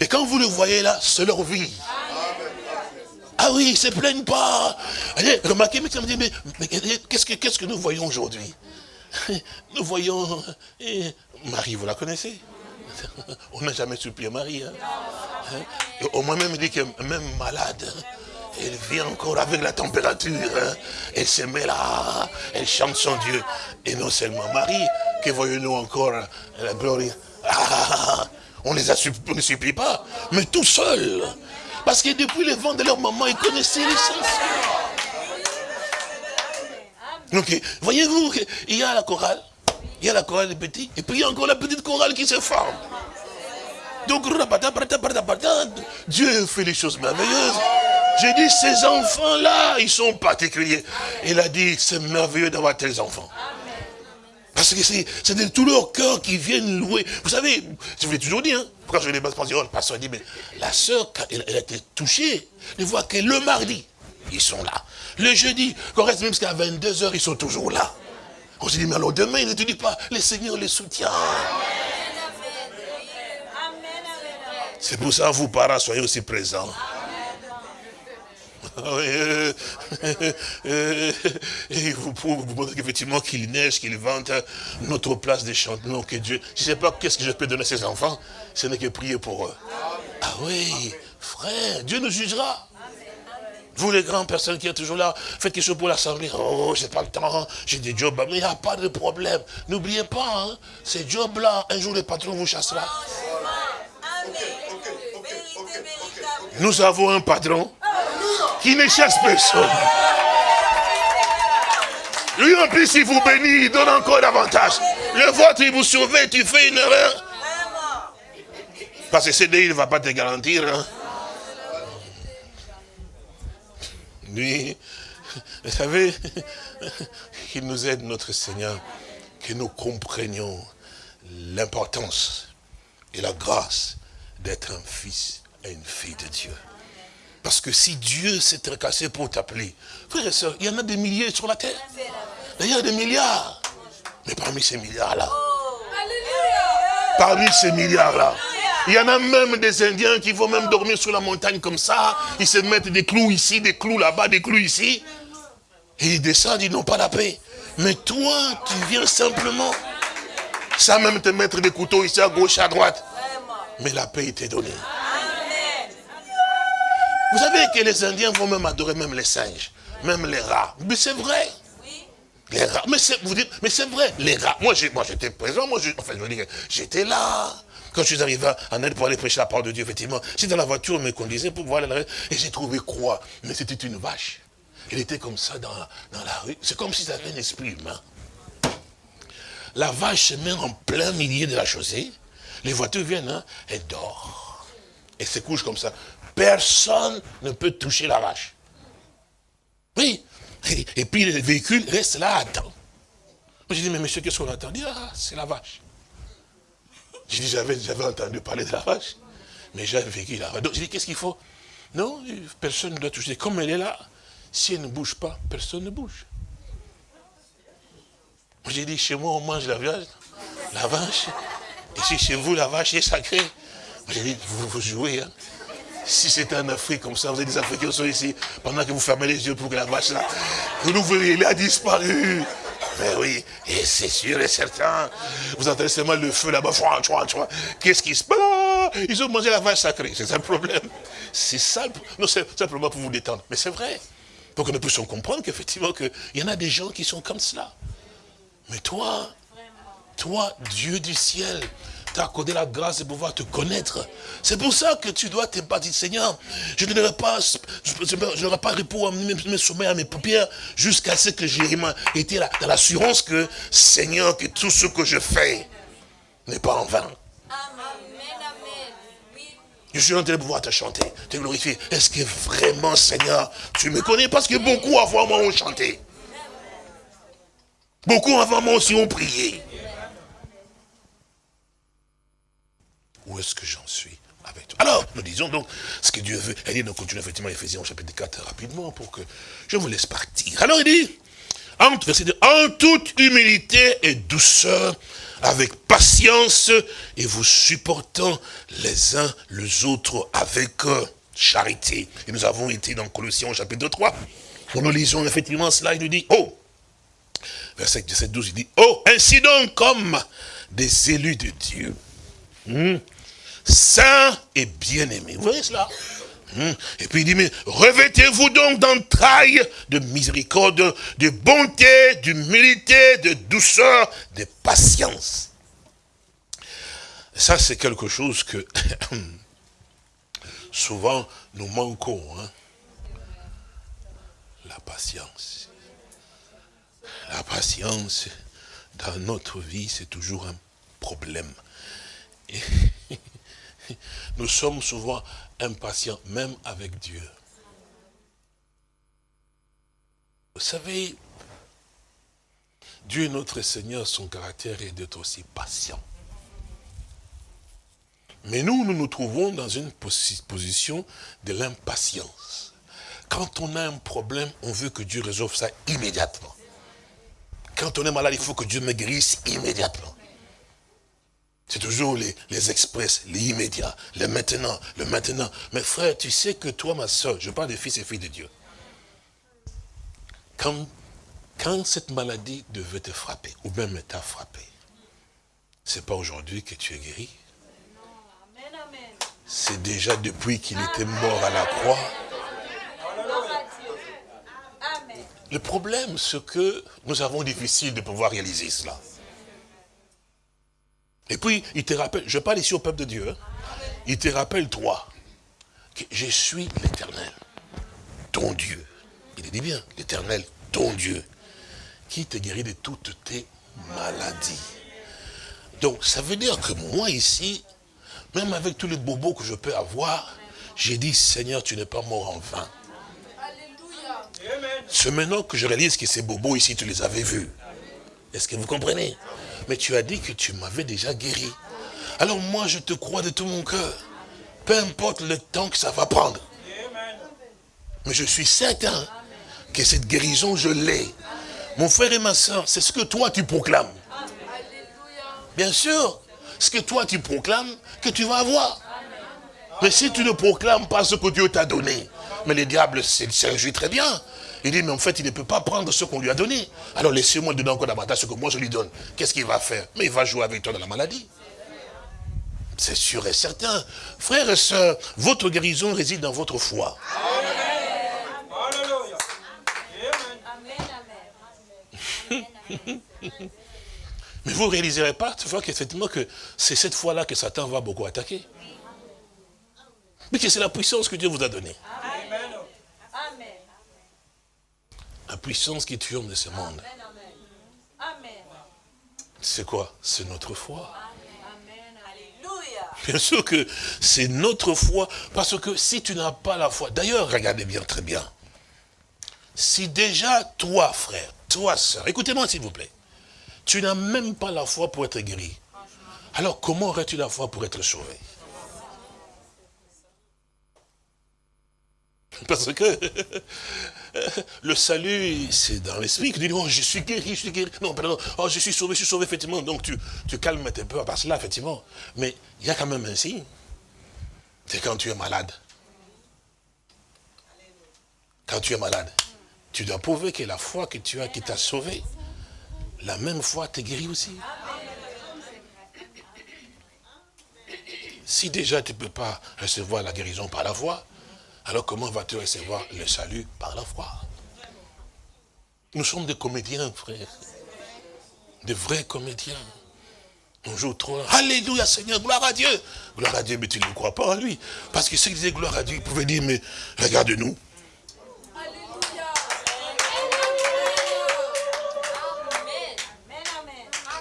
Et quand vous le voyez là, c'est leur vie. Ah oui, ils ne se plaignent pas. Remarquez, mais, mais, mais qu'est-ce que, qu'est-ce que nous voyons aujourd'hui? Nous voyons eh, Marie, vous la connaissez? [LAUGHS] On n'a jamais supplié Marie. Hein? Hein? Au moins même dit que même malade, elle vient encore avec la température. Hein? Elle se met là, elle chante son Dieu. Et non seulement Marie, que voyons-nous encore. Ah, on les a on ne supplie pas, mais tout seul. Parce que depuis le vent de leur maman, ils connaissaient l'essence. Donc, voyez-vous, il y a la chorale, il y a la chorale des petits, et puis il y a encore la petite chorale qui se forme. Donc, Dieu fait les choses merveilleuses. J'ai dit, ces enfants-là, ils sont particuliers. Il a dit, c'est merveilleux d'avoir tels enfants. Parce que c'est de tout leur cœur qui viennent louer. Vous savez, je vous l'ai toujours dit, hein, quand je vais les pensions, le pasteur dit, mais la sœur, elle, elle a été touchée, ne voit que le mardi, ils sont là. Le jeudi, qu'on reste même jusqu'à 22h, ils sont toujours là. On se dit, mais alors demain, ils ne te disent pas, le Seigneur les soutient. C'est pour ça, vous parents, soyez aussi présents. Euh, et vous vous montrer qu'effectivement qu'il neige, qu'il vente notre place de chantement, que Dieu. Je ne sais pas qu'est-ce que je peux donner à ces enfants, ce n'est que prier pour eux. Ah oui, frère, Dieu nous jugera. Vous les grandes personnes qui êtes toujours là, faites quelque chose pour l'assemblée. Oh, j'ai pas le temps, j'ai des jobs. Mais il n'y a pas de problème. N'oubliez pas, hein, ces jobs-là, un jour le patron vous chassera. Nous avons un patron qui ne chasse personne. Lui en plus, il vous bénit, il donne encore davantage. Le vôtre, il vous surveille, tu fais une erreur. Parce que CDI, ne va pas te garantir. Hein. Lui, vous savez, qu'il nous aide, notre Seigneur, que nous comprenions l'importance et la grâce d'être un fils et une fille de Dieu. Parce que si Dieu s'est tracassé pour t'appeler, frères et sœurs, il y en a des milliers sur la terre. Il y a des milliards. Mais parmi ces milliards-là, parmi ces milliards-là, il y en a même des Indiens qui vont même dormir sur la montagne comme ça. Ils se mettent des clous ici, des clous là-bas, des clous ici. Et ils descendent, ils n'ont pas la paix. Mais toi, tu viens simplement, sans même te mettre des couteaux ici à gauche, à droite. Mais la paix était donnée. Vous savez que les Indiens vont même adorer même les singes, même les rats. Mais c'est vrai. Les rats. Mais vous dites, mais c'est vrai, les rats. Moi, j'étais présent, enfin, je veux dire, j'étais là. Quand je suis arrivé en aide pour aller prêcher la parole de Dieu, effectivement, j'étais dans la voiture, on me conduisait pour voir la et j'ai trouvé quoi? Mais c'était une vache. Elle était comme ça dans, dans la rue. C'est comme si ça avait un esprit humain. La vache se met en plein milieu de la chaussée. Les voitures viennent, hein, elle dort. et se couche comme ça. Personne ne peut toucher la vache. Oui. Et, puis le véhicule reste là, attend. J'ai dit, mais monsieur, qu'est-ce qu'on attend Il ah, c'est la vache. J'ai dit, j'avais entendu parler de la vache, mais j'avais vécu là. Donc j'ai dit, qu'est-ce qu'il faut? Non, personne ne doit toucher. Comme elle est là, si elle ne bouge pas, personne ne bouge. J'ai dit, chez moi, on mange la viande, la vache. Et si chez vous, la vache est sacrée. J'ai dit, vous, jouez. Hein. Si c'était en Afrique comme ça, vous avez des Africains qui sont ici, pendant que vous fermez les yeux pour que la vache là, vous voyez, il a disparu. Mais oui, et c'est sûr et certain. Vous entendez seulement le feu là-bas. Qu'est-ce qui se passe? Ils ont mangé la vache sacrée. C'est un problème. C'est ça. Non, c'est simplement pour vous détendre. Mais c'est vrai. Pour que nous puissions comprendre qu'effectivement, il y en a des gens qui sont comme cela. Mais toi, toi, Dieu du ciel, t'a accordé la grâce de pouvoir te connaître. C'est pour ça que tu dois t'épargner, Seigneur. Je ne pas, je n'aurai pas repos à mes sommets, à mes paupières, jusqu'à ce que j'ai été dans l'assurance que, Seigneur, que tout ce que je fais n'est pas en vain. Je suis en train de pouvoir te chanter, te glorifier. Est-ce que vraiment, Seigneur, tu me connais? Parce que beaucoup avant moi ont chanté. Beaucoup avant moi aussi ont prié. Où est-ce que j'en suis avec toi? Alors, nous disons donc ce que Dieu veut. Dit, donc continue effectivement Ephésiens chapitre 4 rapidement pour que je vous laisse partir. Alors il dit, en, verset en toute humilité et douceur, avec patience, et vous supportant les uns les autres avec charité. Et nous avons été dans Colossiens chapitre 3. Quand nous lisons effectivement cela, il nous dit, oh, verset 12, il dit, oh, ainsi donc comme des élus de Dieu, hmm, saint et bien-aimé. Vous voyez cela? Hein? et puis il dit, mais revêtez-vous donc d'entrailles de miséricorde, de bonté, d'humilité, de douceur, de patience. Ça, c'est quelque chose que [COUGHS] souvent nous manquons. Hein. La patience. La patience, dans notre vie, c'est toujours un problème. Nous sommes souvent impatients, même avec Dieu. Vous savez, Dieu notre Seigneur, son caractère est d'être aussi patient. Mais nous, nous nous trouvons dans une position de l'impatience. Quand on a un problème, on veut que Dieu résolve ça immédiatement. Quand on est malade, il faut que Dieu me guérisse immédiatement. C'est toujours les, les, express, les immédiats, le maintenant, le maintenant. Mais frère, tu sais que toi, ma soeur, je parle des fils et filles de Dieu. Quand, quand cette maladie devait te frapper, ou même t'a frappé, c'est pas aujourd'hui que tu es guéri. C'est déjà depuis qu'il était mort à la croix. Le problème, c'est que nous avons difficile de pouvoir réaliser cela. Et puis, il te rappelle, je parle ici au peuple de Dieu, hein. il te rappelle, toi, que je suis l'éternel, ton Dieu. Il dit bien, l'éternel, ton Dieu, qui te guérit de toutes tes maladies. Donc, ça veut dire que moi ici, même avec tous les bobos que je peux avoir, j'ai dit, Seigneur, tu n'es pas mort en vain. C'est maintenant que je réalise que ces bobos ici, tu les avais vus. Est-ce que vous comprenez? Mais tu as dit que tu m'avais déjà guéri. Alors moi, je te crois de tout mon cœur. Peu importe le temps que ça va prendre. Mais je suis certain que cette guérison, je l'ai. Mon frère et ma soeur, c'est ce que toi tu proclames. Bien sûr, ce que toi tu proclames, que tu vas avoir. Mais si tu ne proclames pas ce que Dieu t'a donné, mais le diable s'est réjouit très bien. Il dit, mais en fait, il ne peut pas prendre ce qu'on lui a donné. Alors laissez-moi donner encore davantage ce que moi je lui donne. Qu'est-ce qu'il va faire? Mais il va jouer avec toi dans la maladie. C'est sûr et certain. Frères et sœurs, votre guérison réside dans votre foi. Mais vous ne réaliserez pas, tu vois qu'effectivement que c'est cette fois-là que Satan va beaucoup attaquer. Mais que c'est la puissance que Dieu vous a donnée. La puissance qui triomphe de ce monde. C'est quoi? C'est notre foi. Bien sûr que c'est notre foi, parce que si tu n'as pas la foi, d'ailleurs, regardez bien, très bien, si déjà toi, frère, toi, sœur, écoutez-moi s'il vous plaît, tu n'as même pas la foi pour être guéri, alors comment aurais-tu la foi pour être sauvé? Parce que [LAUGHS] le salut, c'est dans l'esprit que tu dis, oh, je suis guéri, je suis guéri. Non, pardon, oh, je suis sauvé, je suis sauvé, effectivement. Donc tu, tu calmes tes peurs par cela, effectivement. Mais il y a quand même un signe. C'est quand tu es malade. Quand tu es malade, tu dois prouver que la foi que tu as qui t'a sauvé, la même foi te guérit aussi. Si déjà tu ne peux pas recevoir la guérison par la foi, alors comment vas-tu recevoir le salut par la foi? Nous sommes des comédiens, frère. Des vrais comédiens. On joue trop. Alléluia Seigneur, gloire à Dieu. Gloire à Dieu, mais tu ne crois pas en lui. Parce que ceux qui disaient gloire à Dieu, ils pouvaient dire, mais regarde-nous.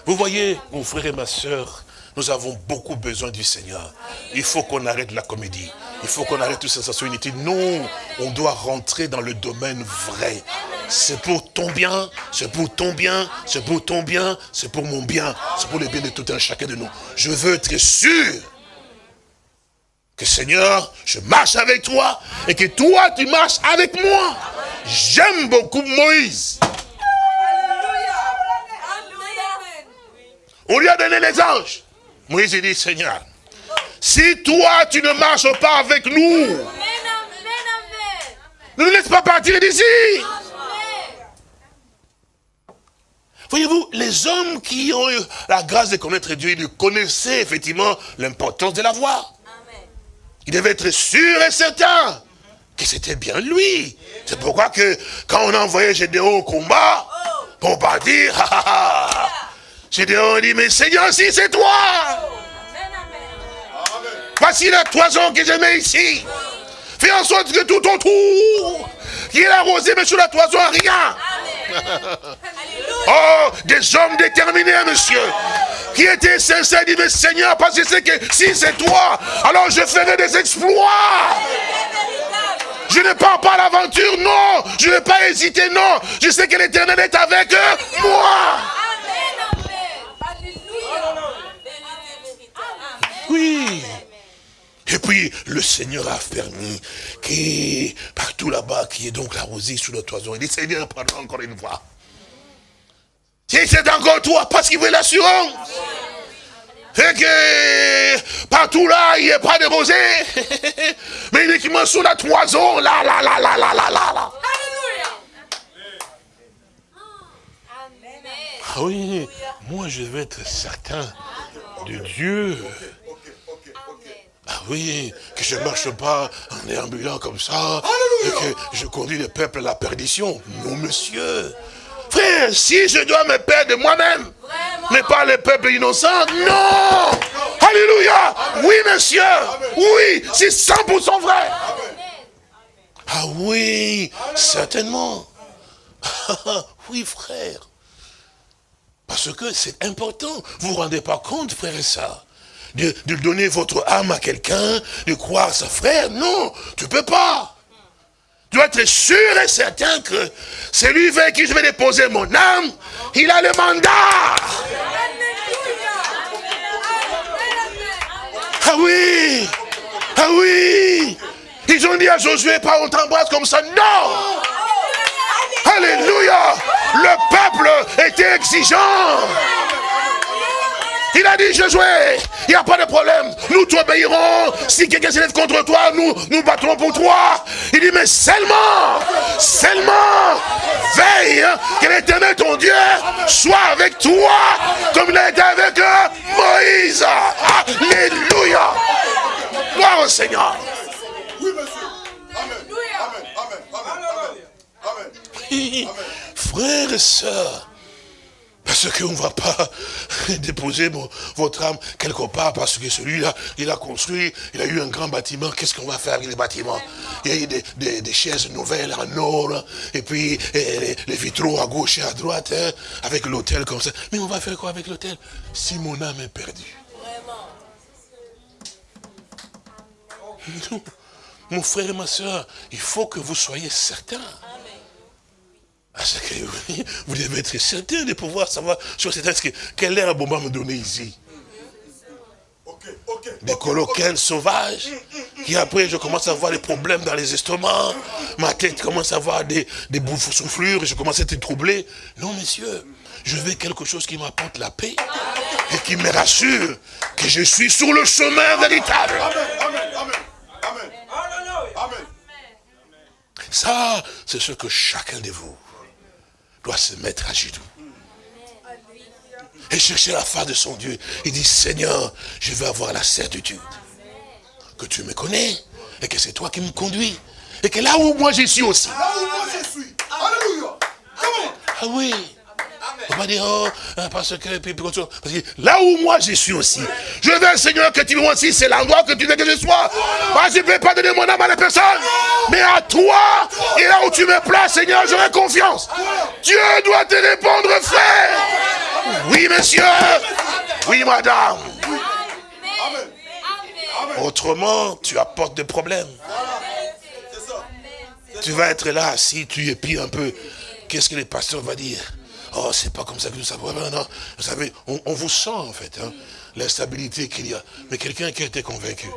Vous voyez, mon frère et ma soeur, nous avons beaucoup besoin du Seigneur. Il faut qu'on arrête la comédie. Il faut qu'on arrête toute sensation inutile. Non, on doit rentrer dans le domaine vrai. C'est pour ton bien, c'est pour ton bien, c'est pour ton bien, c'est pour mon bien, c'est pour le bien de tout un chacun de nous. Je veux être sûr que Seigneur, je marche avec toi et que toi, tu marches avec moi. J'aime beaucoup Moïse. On lui a donné les anges. Moïse dit, Seigneur, si toi tu ne marches pas avec nous, ne nous laisse pas partir d'ici. Voyez-vous, les hommes qui ont eu la grâce de connaître Dieu, ils connaissaient effectivement l'importance de la voix. Ils devaient être sûrs et certains que c'était bien lui. C'est pourquoi que quand on a envoyé Gédéon au combat, pour pas [LAUGHS] Gédéon dit, mais Seigneur, si c'est toi, voici la toison que je mets ici. Fais en sorte que tout autour, qui est arrosé, mais sur la toison, rien. Oh, des hommes déterminés, monsieur, qui étaient sincères, disent, mais Seigneur, parce que sais que si c'est toi, alors je ferai des exploits. Je ne pars pas à l'aventure, non. Je ne vais pas hésiter, non. Je sais que l'éternel est avec moi. Oui. Et puis, le Seigneur a permis que partout là-bas, qui est donc la rosée sous le toison, il dit, Seigneur, pardon encore une fois. Si c'est encore toi, parce qu'il veut l'assurance. Et que partout là, il n'y a pas de rosée. [LAUGHS] Mais uniquement sous la toison, là, là, là, là, là, là, là, là. Ah oui, moi je veux être certain de Dieu. Ah oui, que je ne marche pas en déambulant comme ça, et que je conduis le peuple à la perdition. Non, monsieur. Frère, si je dois me perdre moi-même, mais pas le peuple innocent, non. Alléluia. Oui, monsieur. Oui, c'est 100% vrai. Ah oui, certainement. [LAUGHS] Oui, frère. Parce que c'est important. Vous ne vous rendez pas compte, frère et sœurs de, de, donner votre âme à quelqu'un, de croire sa frère. Non, tu ne peux pas. Tu dois être sûr et certain que celui vers qui je vais déposer mon âme, il a le mandat. Ah oui Ah oui Ils ont dit à Josué, pas on t'embrasse comme ça. Non Alléluia Le peuple était exigeant. Il a dit, Josué, il n'y a pas de problème. Nous t'obéirons. Si quelqu'un s'élève contre toi, nous nous battrons pour toi. Il dit, mais seulement, seulement, veille que l'éternel, ton Dieu, soit avec toi, comme il a été avec Moïse. Alléluia. Gloire au Seigneur. Oui, monsieur. Amen. Amen. Amen. Amen. Amen. Amen. Frères et sœurs, parce qu'on ne va pas [LAUGHS] déposer votre âme quelque part, parce que celui-là, il a construit, il a eu un grand bâtiment, qu'est-ce qu'on va faire avec les bâtiments? Il y a eu des, des- des chaises nouvelles en or, et puis et les, les vitraux à gauche et à droite, hein, avec l'hôtel comme ça. Mais on va faire quoi avec l'hôtel Si mon âme est perdue. Non. Mon frère et ma soeur, il faut que vous soyez certains. Ah, c'est que oui, vous devez être certain de pouvoir savoir sur cette que quel air bon me donner ici. Des coloquins sauvages, qui après je commence à avoir des problèmes dans les estomacs, ma tête commence à avoir des, des bouffes soufflures, je commence à être troublé. Non, messieurs, je veux quelque chose qui m'apporte la paix et qui me rassure que je suis sur le chemin véritable. Amen, amen, amen. Amen. Amen. Ça, c'est ce que chacun de vous doit se mettre à genoux. Et chercher la face de son Dieu. Il dit, Seigneur, je veux avoir la certitude que tu me connais et que c'est toi qui me conduis. Et que là où moi je suis aussi. Là où moi je suis. Alléluia. Ah oui. On va dire, oh, hein, parce que, là où moi je suis aussi, je veux, Seigneur, que tu me aussi, c'est l'endroit que tu veux que je sois. Moi, je ne vais pas donner mon âme à la personne, mais à toi, et là où tu me places, Seigneur, j'aurai confiance. Dieu doit te répondre, frère. Oui, monsieur. Oui, madame. Autrement, tu apportes des problèmes. Tu vas être là, assis, tu épies un peu. Qu'est-ce que les pasteurs vont dire? Oh, c'est pas comme ça que nous savons. Non. Vous savez, on, vous sent en fait, hein, l'instabilité qu'il y a. Mais quelqu'un qui a été convaincu,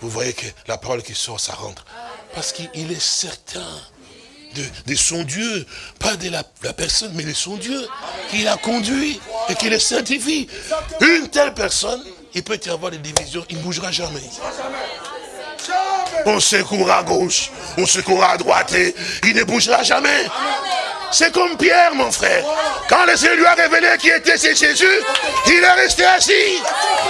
vous voyez que la parole qui sort, ça rentre. Parce qu'il est certain de, de son Dieu, pas de la, personne, mais de son Dieu, qui l'a conduit et qui le certifie. Une telle personne, il peut y avoir des divisions, il ne bougera jamais. Jamais. On secourra à gauche, on secourra à droite et il ne bougera jamais. C'est comme Pierre, mon frère. Quand le Seigneur lui a révélé qui était c'est Jésus, il est resté assis.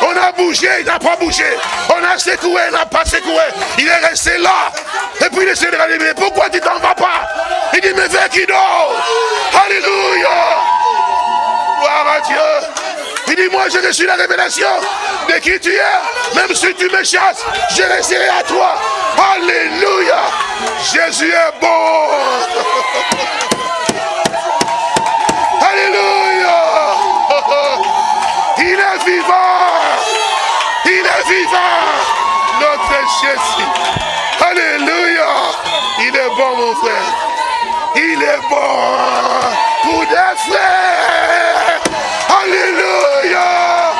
On a bougé, il n'a pas bougé. On a secoué, il n'a pas secoué. Il est resté là. Et puis le Seigneur a dit, pourquoi tu t'en vas pas? Il dit, mais viens qui dort. Alléluia. Gloire à Dieu. Il dit, moi je reçu la révélation de qui tu es. Même si tu me chasses, je resterai à toi. Alléluia. Jésus est bon. [LAUGHS] Alléluia. Il est vivant. Il est vivant. Notre Alléluia. Il est bon, mon frère. Il est bon pour des frères. Alléluia.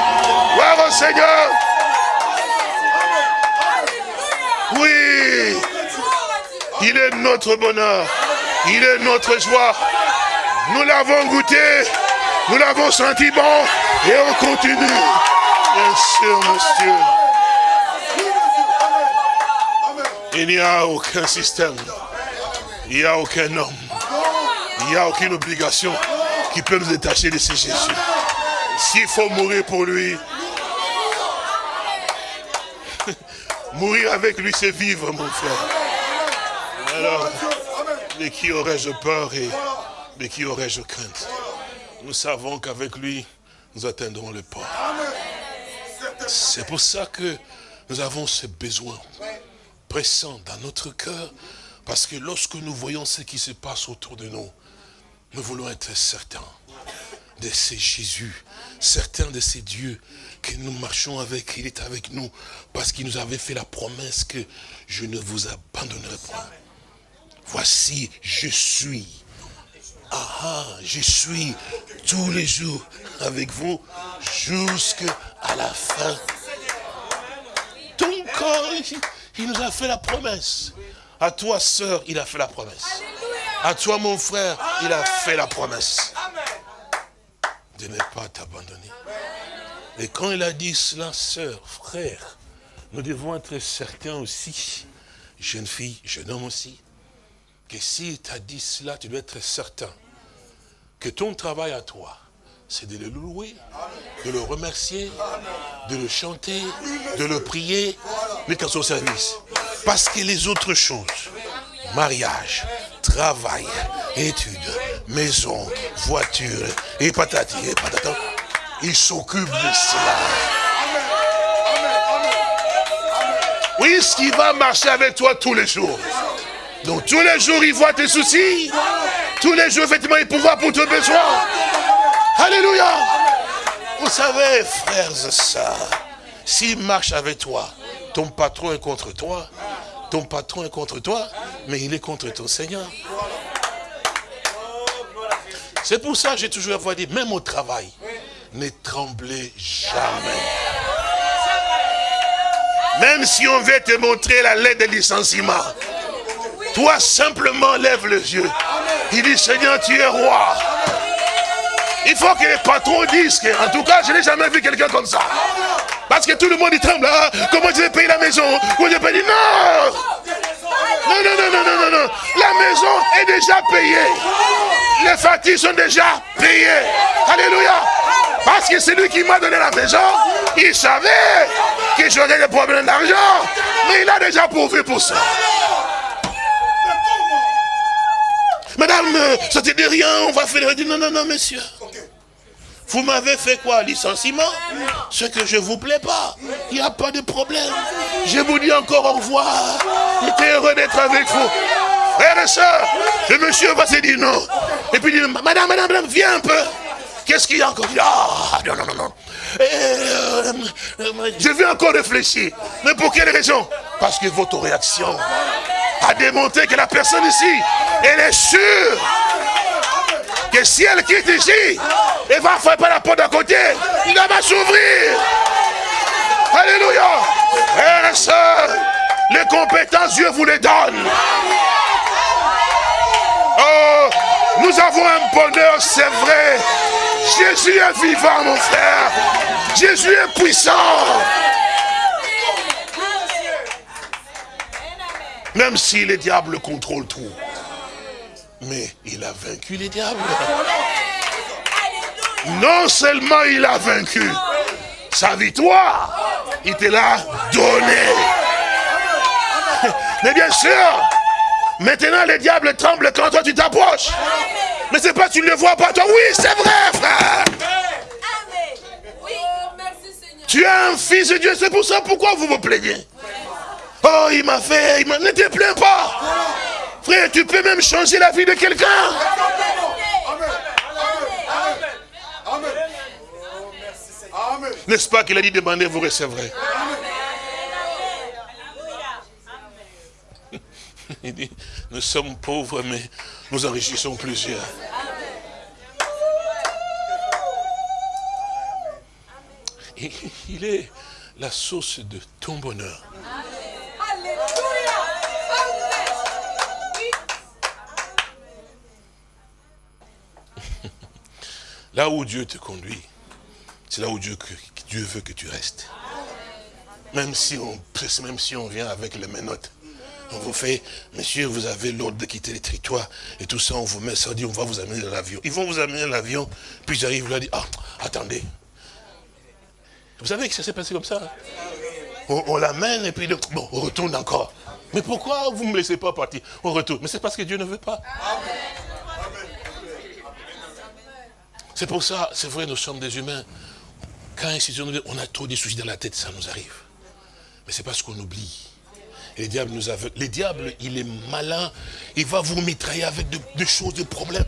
Gloire au Seigneur. Oui. Il est notre bonheur. Il est notre joie. Nous l'avons goûté. Nous l'avons senti bon. Et on continue. Bien sûr, monsieur. Il n'y a aucun système. Il n'y a aucun homme. Il n'y a aucune obligation qui peut nous détacher de ce Jésus. S'il faut mourir pour lui, [LAUGHS] mourir avec lui, c'est vivre, mon frère. Alors, de qui aurais-je peur et de qui aurais-je crainte? Nous savons qu'avec lui, nous atteindrons le port. C'est pour ça que nous avons ce besoin pressant dans notre cœur, parce que lorsque nous voyons ce qui se passe autour de nous, nous voulons être certains de ces Jésus, certains de ces dieux que nous marchons avec, il est avec nous, parce qu'il nous avait fait la promesse que je ne vous abandonnerai pas. Voici, je suis. Ah, ah, je suis tous les jours avec vous jusqu'à la fin. Donc, corps, il nous a fait la promesse. À toi, sœur, il a fait la promesse. À toi, mon frère, il a fait la promesse. De ne pas t'abandonner. Et quand il a dit cela, sœur, frère, nous devons être certains aussi, jeune fille, jeune homme aussi, que s'il t'a dit cela, tu dois être certain que ton travail à toi, c'est de le louer, de le remercier, de le chanter, de le prier, mais qu'à son service. Parce que les autres choses, mariage, travail, études, maison, voiture, et patati, et patata, il s'occupe de cela. Oui, ce qui va marcher avec toi tous les jours. Donc tous les jours, il voit tes soucis. Tous les jours, effectivement, il pourvoit pour tes besoins. Alléluia. Vous savez, frères et sœurs, s'il marche avec toi Ton patron est contre toi. Ton patron est contre toi, mais il est contre ton Seigneur. C'est pour ça que j'ai toujours dit, même au travail, ne tremblez jamais. Même si on veut te montrer la lettre de licenciement, toi simplement lève les yeux. Il dit, Seigneur, tu es roi. Il faut que les patrons disent que, en tout cas, je n'ai jamais vu quelqu'un comme ça. Parce que tout le monde il tremble. Ah, comment je vais payer la maison? Comment je vais payer? Non Non, non, non, non, non, non, non. La maison est déjà payée. Les factures sont déjà payées. Alléluia. Parce que c'est lui qui m'a donné la maison. Il savait que j'aurais des problèmes d'argent. Mais il a déjà pourvu pour ça. Madame, euh, ça te dit rien, on va faire... non, non, non, monsieur. Vous m'avez fait quoi Licenciement Ce que je vous plaît pas. Il n'y a pas de problème. Je vous dis encore au revoir. J'étais heureux d'être avec vous. Frères et sœurs, le monsieur va se dire non. Et puis il dit, madame, madame, madame, viens un peu. Qu'est-ce qu'il y a encore? Ah, non, non, non, non. Euh, je vais encore réfléchir. Mais pour quelle raison? Parce que votre réaction a démontré que la personne ici, elle est sûre que si elle quitte ici, elle va frapper la porte d'à côté, il va s'ouvrir. Alléluia. Les compétences, Dieu vous les donne. Oh, nous avons un bonheur, c'est vrai. Jésus est vivant, mon frère. Jésus est puissant. Même si les diables contrôlent tout. Mais il a vaincu les diables. Non seulement il a vaincu, sa victoire, il te l'a donnée. Mais bien sûr, maintenant les diables tremblent quand toi tu t'approches. Mais c'est pas tu ne le vois pas toi. Oui, c'est vrai, frère. Tu es un fils de Dieu, c'est pour ça pourquoi vous vous plaignez? Oh, il m'a fait, il m'a... Ne te plains pas. Frère, tu peux même changer la vie de quelqu'un. N'est-ce pas qu'il a dit demandez, vous recevrez. [LAUGHS] Il dit, nous sommes pauvres, mais nous enrichissons plusieurs. Il est la source de ton bonheur. Là où Dieu te conduit, c'est là où Dieu, veut que tu restes. Même si on, même si on vient avec les menottes. On vous fait, monsieur, vous avez l'ordre de quitter les territoires et tout ça, on vous met ça, on dit, on va vous amener dans l'avion. Ils vont vous amener dans l'avion, puis j'arrive là, dit, ah, attendez. Vous savez que ça s'est passé comme ça hein? On, l'amène et puis, bon, on retourne encore. Mais pourquoi vous ne me laissez pas partir? On retourne. Mais c'est parce que Dieu ne veut pas. C'est pour ça, c'est vrai, nous sommes des humains. Quand on a trop de soucis dans la tête, ça nous arrive. Mais c'est parce qu'on oublie. Et les diables nous aveuglent. Les diables, il est malin. Il va vous mitrailler avec des choses, des problèmes.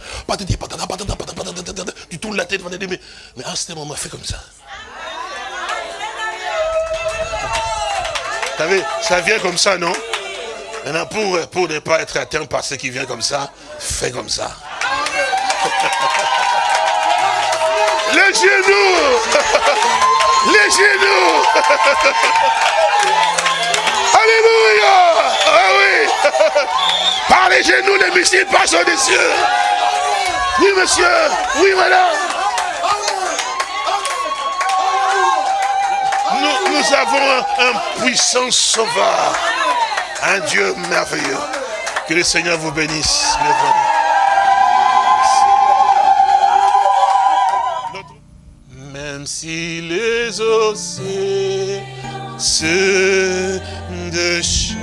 Tu tournes la tête, mais, mais à ce moment, fait comme ça. Vous savez, ça vient comme ça, non? Maintenant, pour, pour ne pas être atteint par ce qui vient comme ça, fais comme ça. [LAUGHS] Les genoux. [LAUGHS] Les genoux. [LAUGHS] Alléluia. Ah oui. [LAUGHS] Par les genoux, les missiles passent au-dessus Oui, monsieur. Oui, madame. Nous, nous avons un, puissant sauveur, un Dieu merveilleux. Que le Seigneur vous bénisse. Si les océans se déchaînent,